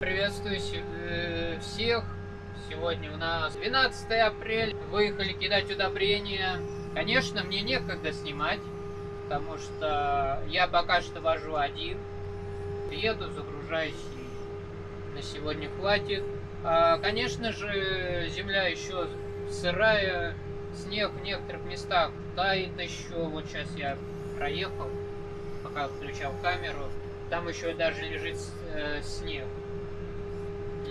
Приветствую э, всех. Сегодня у нас 12 апреля. Выехали кидать удобрения. Конечно, мне некогда снимать, потому что я пока что вожу один. Еду, загружаюсь и на сегодня хватит. А, конечно же, земля еще сырая, снег в некоторых местах тает еще. Вот сейчас я проехал, пока включал камеру. Там еще даже лежит э, снег.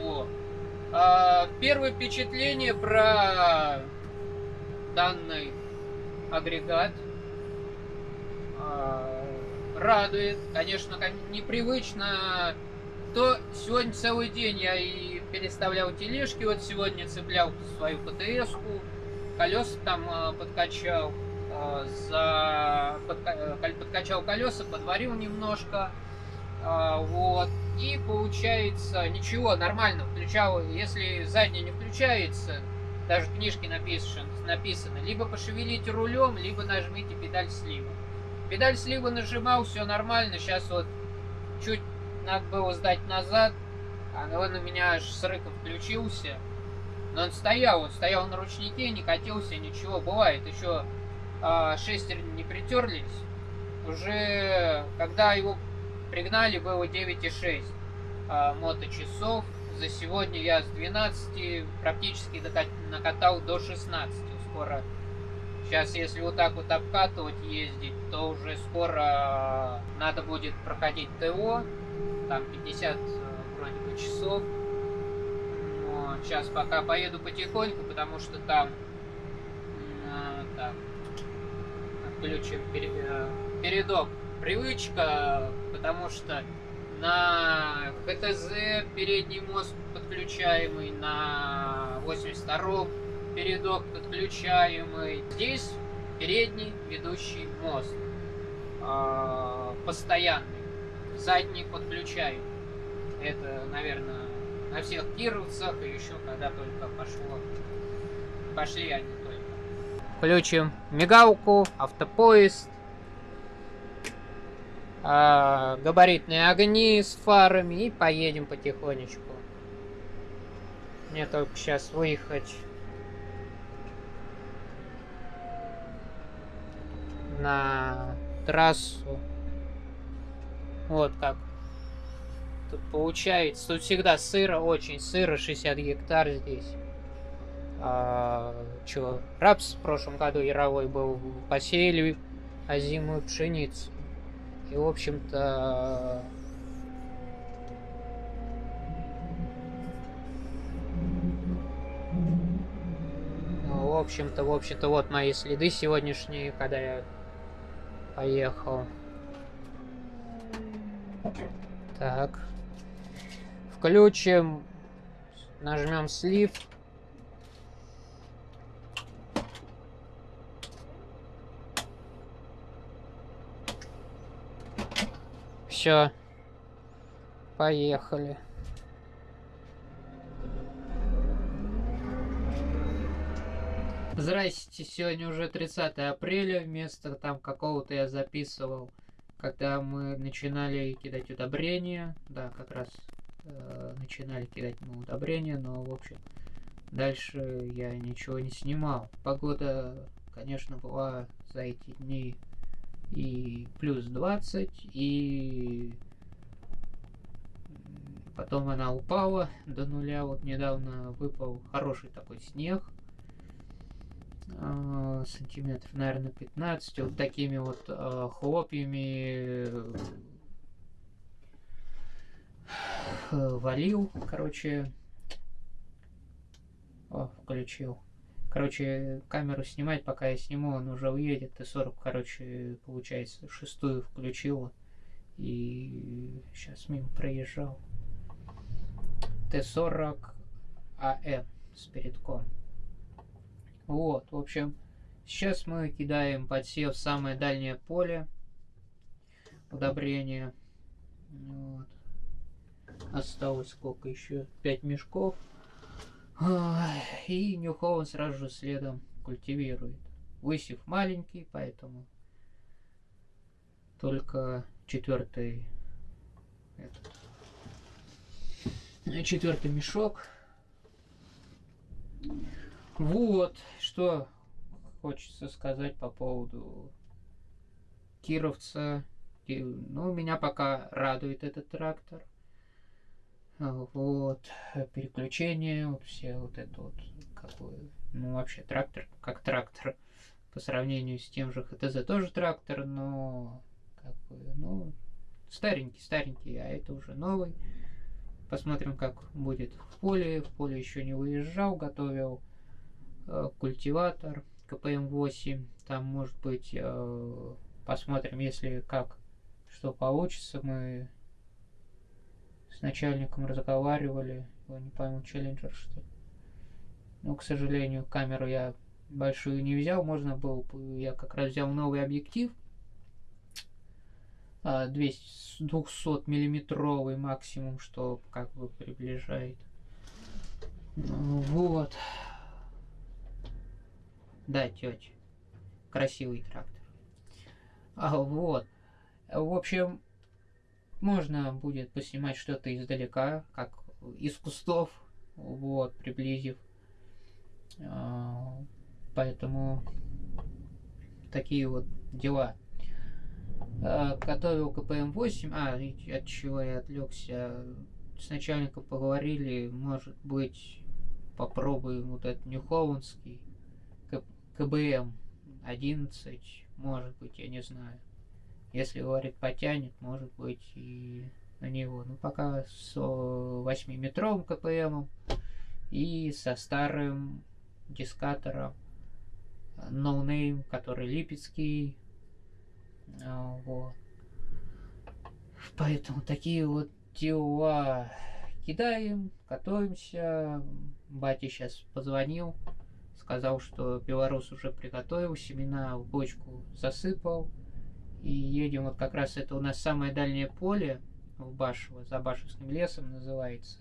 Вот. А, первое впечатление про данный агрегат а, радует. Конечно, непривычно. То сегодня целый день я и переставлял тележки. Вот сегодня цеплял свою ПТС-ку. Колеса там а, подкачал. А, за... Подка... Подкачал колеса, подварил немножко. А, вот. И получается, ничего, нормально, включал, если задняя не включается, даже в книжке написано, написано, либо пошевелите рулем, либо нажмите педаль слива. Педаль слива нажимал, все нормально, сейчас вот чуть надо было сдать назад, а он у меня аж с рыком включился. Но он стоял, он стоял на ручнике, не катился, ничего, бывает, еще а, шестерни не притерлись. Уже, когда его Пригнали было 9,6 а, моточасов. За сегодня я с 12 практически накатал до 16. Скоро, сейчас если вот так вот обкатывать, ездить, то уже скоро надо будет проходить ТО. Там 50 вроде бы часов. Но сейчас пока поеду потихоньку, потому что там... А, так, отключим э, передок привычка, потому что на ХТЗ передний мост подключаемый, на 82 передок подключаемый. Здесь передний ведущий мост э, постоянный, задний подключаемый. Это, наверное, на всех кировцах и еще когда только пошло, пошли они только. Включим мигалку, автопоезд, а, габаритные огни с фарами и поедем потихонечку. Мне только сейчас выехать на трассу. Вот как. Тут получается, тут всегда сыро, очень сыро, 60 гектар здесь. А, чё, рапс в прошлом году яровой был, посеяли озимую пшеницу. И, в общем-то, в общем-то, в общем-то, вот мои следы сегодняшние, когда я поехал. Так. Включим. Нажмем слив. Все. Поехали. Здрасте, сегодня уже 30 апреля, вместо там какого-то я записывал, когда мы начинали кидать удобрения, да, как раз э, начинали кидать мы удобрения, но, в общем, дальше я ничего не снимал. Погода, конечно, была за эти дни и плюс 20, и потом она упала до нуля. Вот недавно выпал хороший такой снег, а, сантиметров, наверное, 15, вот такими вот а, хлопьями валил, короче, о, включил. Короче, камеру снимать, пока я сниму, он уже уедет. Т-40, короче, получается, шестую включила. И сейчас мимо проезжал. Т-40 АМ с передком. Вот, в общем, сейчас мы кидаем подсев в самое дальнее поле удобрения. Вот. Осталось сколько еще? Пять мешков. И Нью сразу же следом культивирует. Высев маленький, поэтому только четвертый этот. четвертый мешок. Вот, что хочется сказать по поводу Кировца. Ну, меня пока радует этот трактор. Вот, переключение, вот все вот это вот, какой, ну, вообще трактор, как трактор, по сравнению с тем же ХТЗ тоже трактор, но, как бы, ну, старенький, старенький, а это уже новый. Посмотрим, как будет в поле. В поле еще не выезжал, готовил э, культиватор КПМ-8. Там, может быть, э, посмотрим, если как, что получится. Мы с начальником разговаривали. Его не пойму, челленджер что ли. Но, к сожалению, камеру я большую не взял. Можно было я как раз взял новый объектив 200, 200 миллиметровый максимум, что как бы приближает. Вот. Да, тетя. Красивый трактор. А вот. В общем, можно будет поснимать что-то издалека, как из кустов, вот, приблизив. А, поэтому такие вот дела. Э, готовил КПМ-8, а, от чего я отвлекся, с начальником поговорили, может быть, попробуем вот этот Нюхованский, КБМ 11, может быть, я не знаю. Если, говорит, потянет, может быть, и на него. Ну, пока с 8-метровым КПМом и со старым дискатором No Name, который липецкий, а, вот. Поэтому такие вот дела кидаем, готовимся. Батя сейчас позвонил, сказал, что белорус уже приготовил, семена в бочку засыпал. И едем, вот как раз это у нас самое дальнее поле в Башево, за Башевским лесом называется.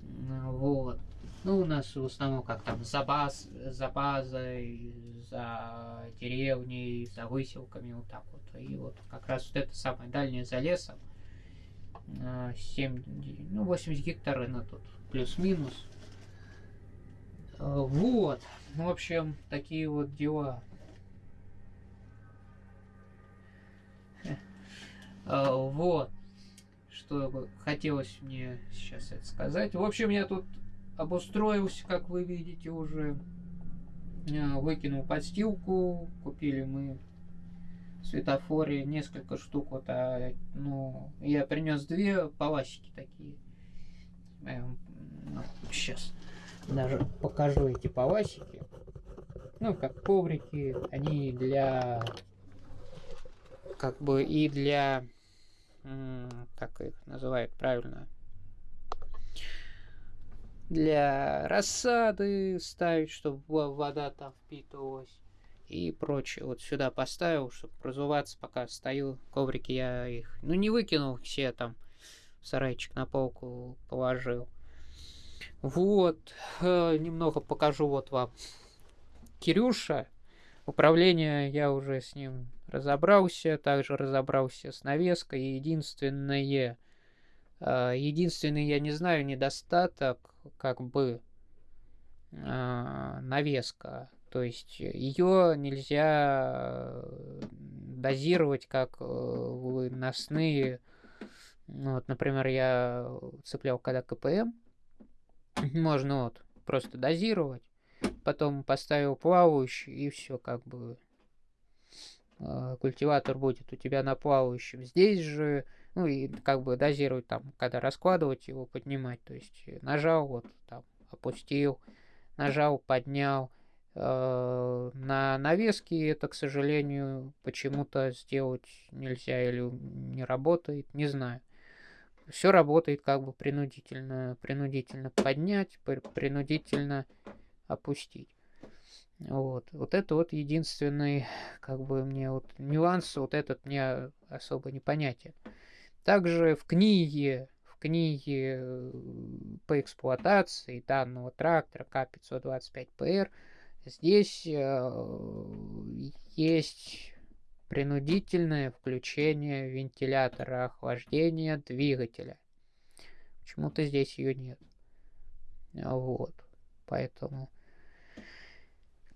Вот. Ну, у нас в основном как там за, баз, за базой, за деревней, за выселками, вот так вот. И вот как раз вот это самое дальнее за лесом. 7, ну, 80 гектар на тут плюс-минус. А, вот. В общем, такие вот дела. А, вот. Что хотелось мне сейчас это сказать. В общем, я тут обустроился, как вы видите уже. А, выкинул подстилку, купили мы светофоре несколько штук. Вот, а, ну, я принес две паласики такие. Ну, сейчас даже покажу эти паласики. Ну, как коврики, они для как бы и для как их называют правильно для рассады ставить, чтобы вода там впитывалась и прочее. Вот сюда поставил, чтобы разуваться, пока стою. Коврики я их, ну, не выкинул все там, в сарайчик на полку положил. Вот, э, немного покажу вот вам. Кирюша, управление я уже с ним разобрался, также разобрался с навеской. Единственное, э, единственный, я не знаю, недостаток как бы э, навеска. То есть ее нельзя дозировать как э, выносные. Ну, вот, например, я цеплял когда КПМ. Можно вот просто дозировать. Потом поставил плавающий и все как бы э, культиватор будет у тебя на плавающем. Здесь же ну и как бы дозировать там, когда раскладывать его, поднимать. То есть э, нажал, вот там опустил, нажал, поднял. Э, на навеске это, к сожалению, почему-то сделать нельзя или не работает, не знаю. Все работает как бы принудительно, принудительно поднять, принудительно опустить. Вот. вот это вот единственный, как бы мне вот нюанс, вот этот мне особо непонятен. Также в книге, в книге э, по эксплуатации данного трактора К525ПР здесь э, есть принудительное включение вентилятора охлаждения двигателя. Почему-то здесь ее нет. Вот. Поэтому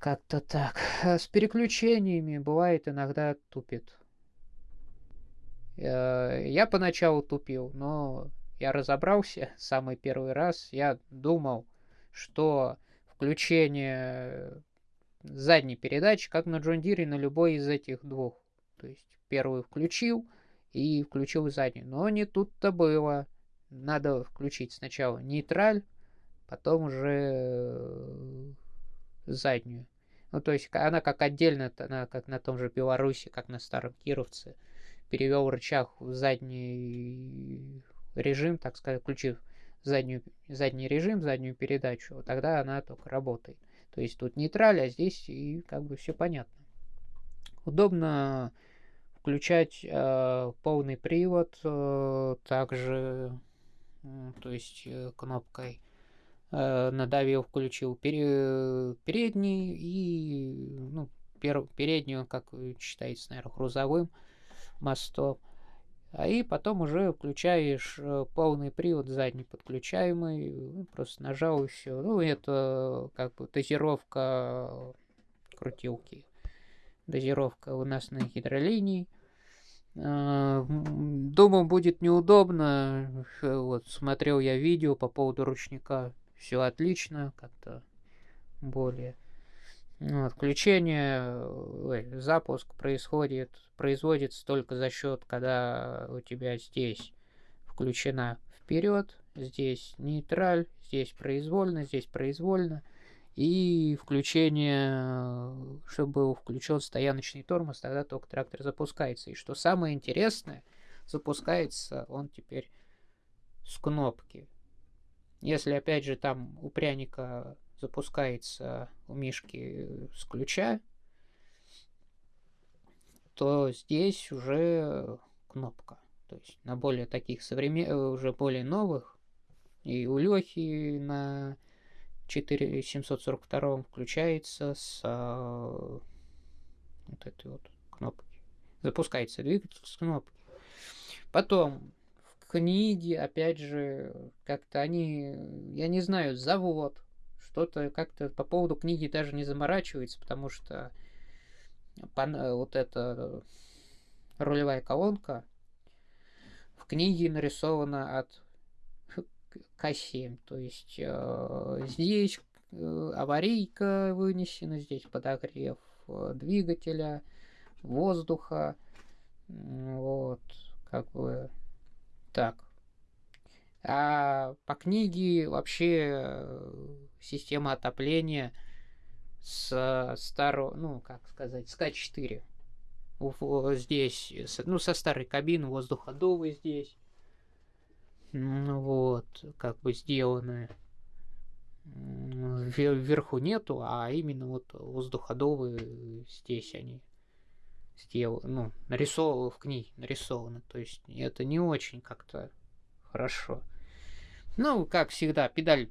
как-то так. С переключениями бывает иногда тупит. Э, я поначалу тупил, но я разобрался самый первый раз. Я думал, что включение задней передачи, как на Джон Дире, на любой из этих двух. То есть первую включил и включил заднюю. Но не тут-то было. Надо включить сначала нейтраль, потом уже э, заднюю. Ну, то есть она как отдельно, она как на том же Беларуси, как на старом Кировце, перевел рычаг в задний режим, так сказать, включив заднюю, задний режим, заднюю передачу, тогда она только работает. То есть тут нейтраль, а здесь и как бы все понятно. Удобно включать э, полный привод, э, также, э, то есть э, кнопкой надавил, включил пере, передний и ну, пер, переднюю, как считается, наверное, грузовым мостом. А и потом уже включаешь э, полный привод задний подключаемый, ну, просто нажал и все. Ну, это как бы дозировка крутилки. Дозировка у нас на гидролинии. А, думаю, будет неудобно. Вот, смотрел я видео по поводу ручника. Все отлично, как-то более ну, отключение, ой, запуск происходит, производится только за счет, когда у тебя здесь включена вперед, здесь нейтраль, здесь произвольно, здесь произвольно. И включение, чтобы был включен стояночный тормоз, тогда только трактор запускается. И что самое интересное, запускается он теперь с кнопки. Если опять же там у пряника запускается у Мишки с ключа, то здесь уже кнопка. То есть на более таких современных, уже более новых, и у Лехи на 4742 включается с а, вот этой вот кнопки. Запускается двигатель с кнопки. Потом в книге, опять же, как-то они, я не знаю, завод, что-то как-то по поводу книги даже не заморачивается, потому что вот эта рулевая колонка в книге нарисована от К7. То есть э, здесь э, аварийка вынесена, здесь подогрев э, двигателя, воздуха. Вот, как бы так. А по книге вообще э, система отопления с старого, ну, как сказать, с К4. Здесь, ну, со старой кабины воздуходовый здесь. Вот, как бы сделаны. Вверху нету, а именно вот воздуходовые здесь они сделаны, ну, нарисованы в книге, нарисованы. То есть это не очень как-то хорошо. Ну, как всегда, педаль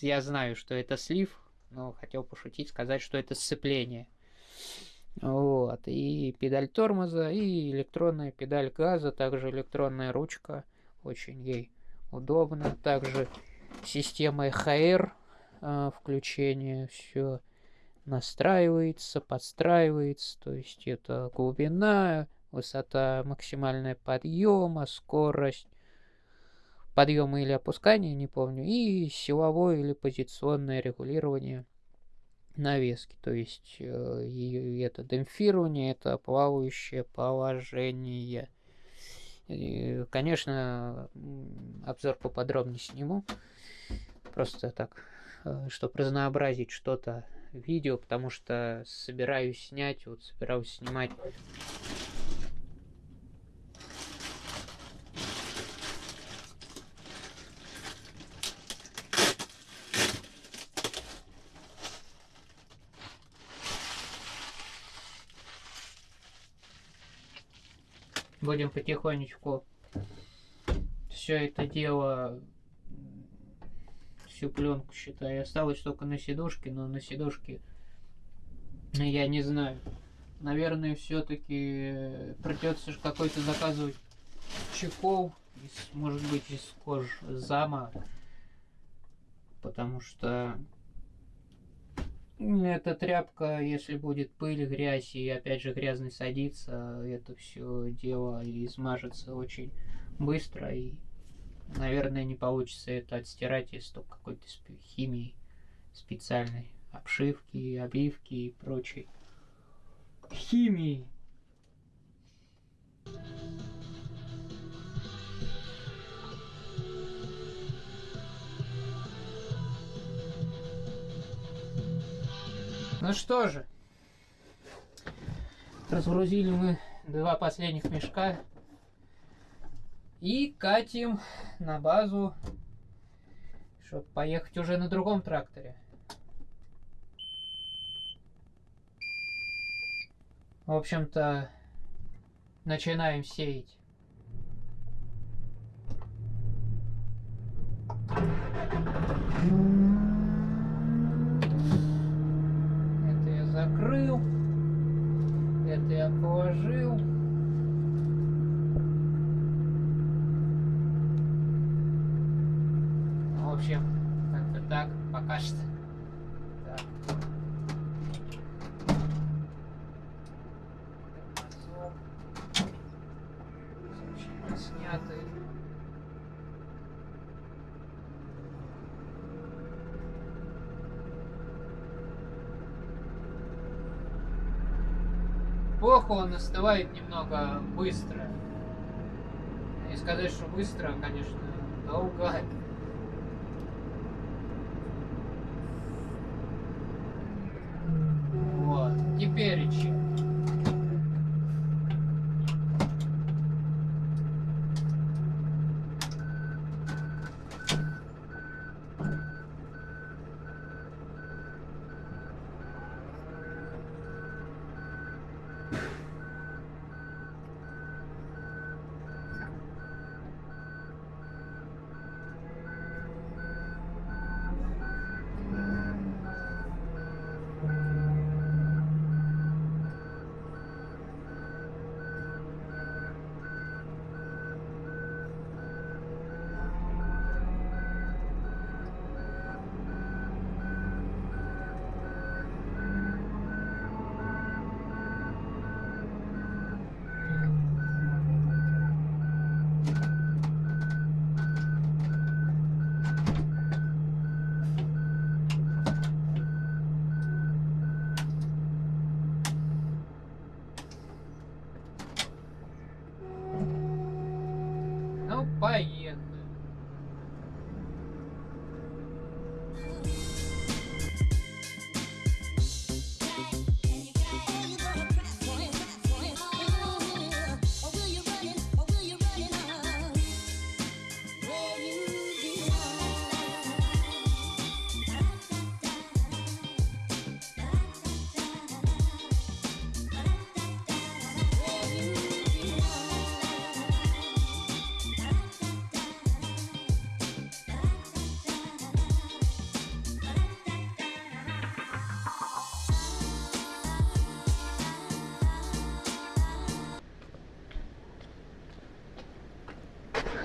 я знаю, что это слив, но хотел пошутить, сказать, что это сцепление. Вот, и педаль тормоза, и электронная педаль газа, также электронная ручка, очень ей удобно. Также система EHR, а, включение, все настраивается, подстраивается, то есть это глубина, высота максимальная подъема, скорость подъема или опускания, не помню, и силовое или позиционное регулирование навески, то есть э, это демпфирование, это плавающее положение. И, конечно, обзор поподробнее сниму, просто так, э, чтобы разнообразить что-то видео, потому что собираюсь снять, вот собираюсь снимать. Будем потихонечку все это дело всю пленку считаю осталось только на сидушке но на сидушке я не знаю. Наверное все-таки придется какой-то заказывать чехол, из, может быть, из кожи зама, потому что эта тряпка, если будет пыль, грязь и опять же грязный садится, это все дело измажется очень быстро и, наверное, не получится это отстирать, если только какой-то химии специальной, обшивки, обивки и прочей химии. Ну что же, разгрузили мы два последних мешка и катим на базу, чтобы поехать уже на другом тракторе. В общем-то, начинаем сеять. Это я закрыл. Это я положил. В общем, как-то так пока что. Плохо он остывает немного быстро. Не сказать, что быстро, конечно, долго. Вот,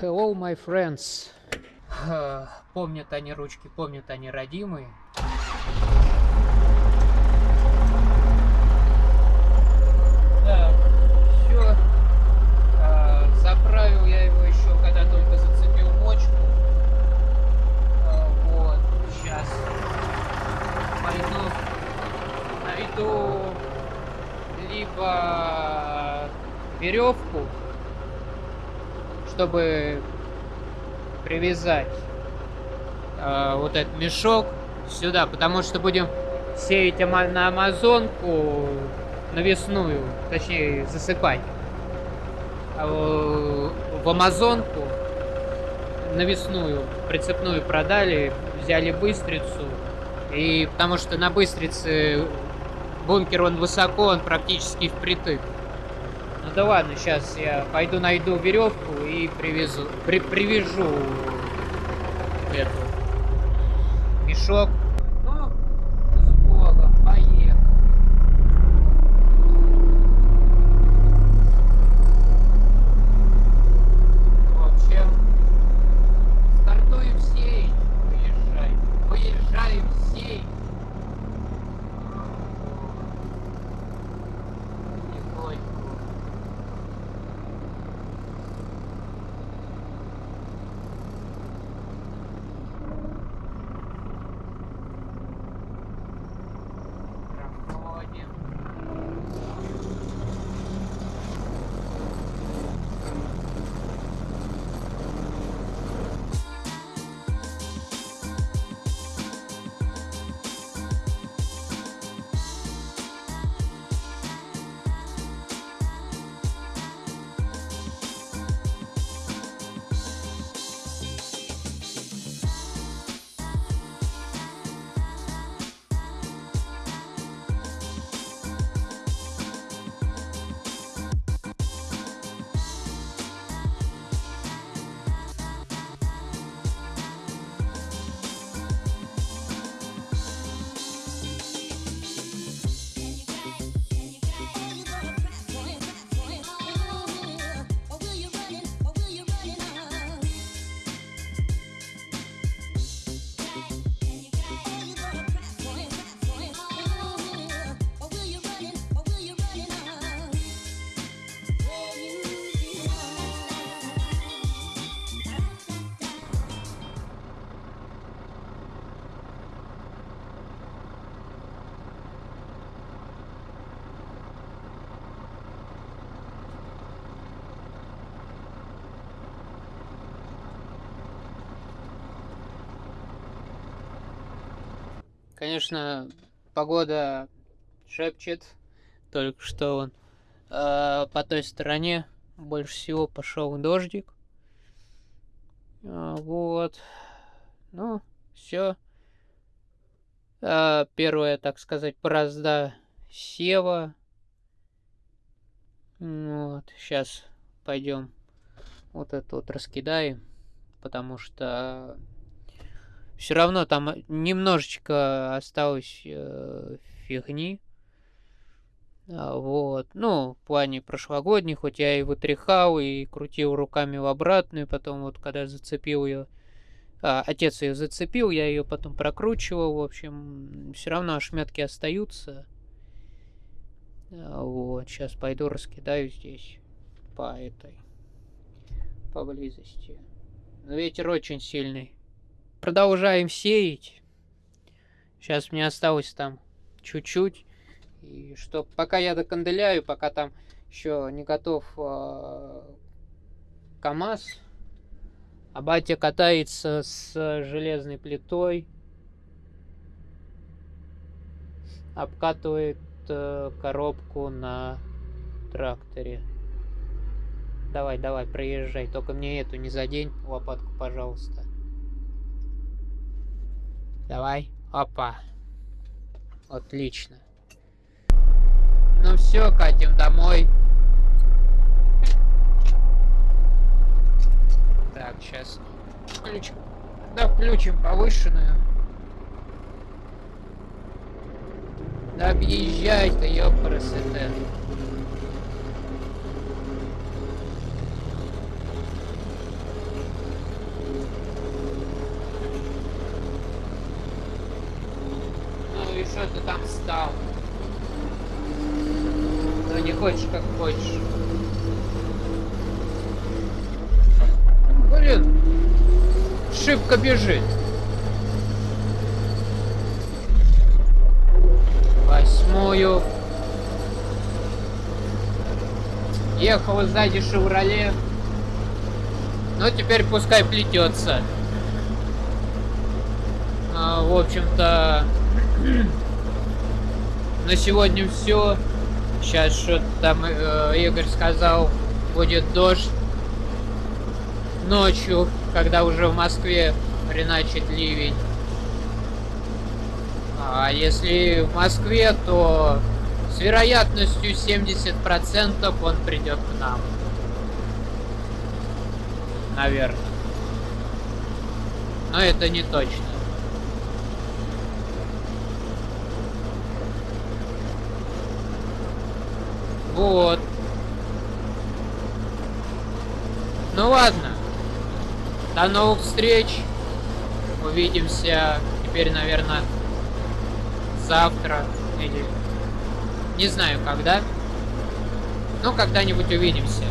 Hello, my friends. Помнят они ручки, помнят они родимые. Так, все. Заправил я его еще, когда только зацепил мочку. А, Вот, сейчас пойду найду либо веревку, чтобы привязать э, вот этот мешок сюда, потому что будем сеять на Амазонку навесную, точнее засыпать. А в- в Амазонку навесную прицепную продали, взяли быстрицу, и потому что на быстрице бункер он высоко, он практически впритык. Ну да ладно, сейчас я пойду найду веревку и привезу, при, привяжу эту мешок. Конечно, погода шепчет. Только что он э, по той стороне больше всего пошел дождик. А, вот. Ну, все. А, первая, так сказать, бразда сева. Вот, сейчас пойдем вот это вот раскидаем, потому что все равно там немножечко осталось э, фигни. А, вот. Ну, в плане прошлогодних, хоть я и вытряхал, и крутил руками в обратную, потом вот когда зацепил ее, а, отец ее зацепил, я ее потом прокручивал, в общем, все равно ошметки остаются. А, вот, сейчас пойду раскидаю здесь по этой, поблизости. Ветер очень сильный. Продолжаем сеять. Сейчас мне осталось там чуть-чуть. И что пока я доканделяю, пока там еще не готов э, КАМАЗ, а батя катается с железной плитой, обкатывает э, коробку на тракторе. Давай, давай, проезжай. Только мне эту не задень, лопатку, пожалуйста. Давай. Опа. Отлично. Ну все, катим домой. Так, сейчас включим. Да, включим повышенную. Да объезжай ты, ёпрасоте. Ну и что ты там стал? не хочешь, как хочешь. Блин, шибко бежит. Восьмую. Ехал сзади Шевроле. Но теперь пускай плетется. А, в общем-то, на сегодня все. Сейчас что там э, Игорь сказал, будет дождь ночью, когда уже в Москве хреначит ливень. А если в Москве, то с вероятностью 70% он придет к нам. Наверное. Но это не точно. Вот. Ну ладно. До новых встреч. Увидимся теперь, наверное, завтра или не знаю когда. Но когда-нибудь увидимся.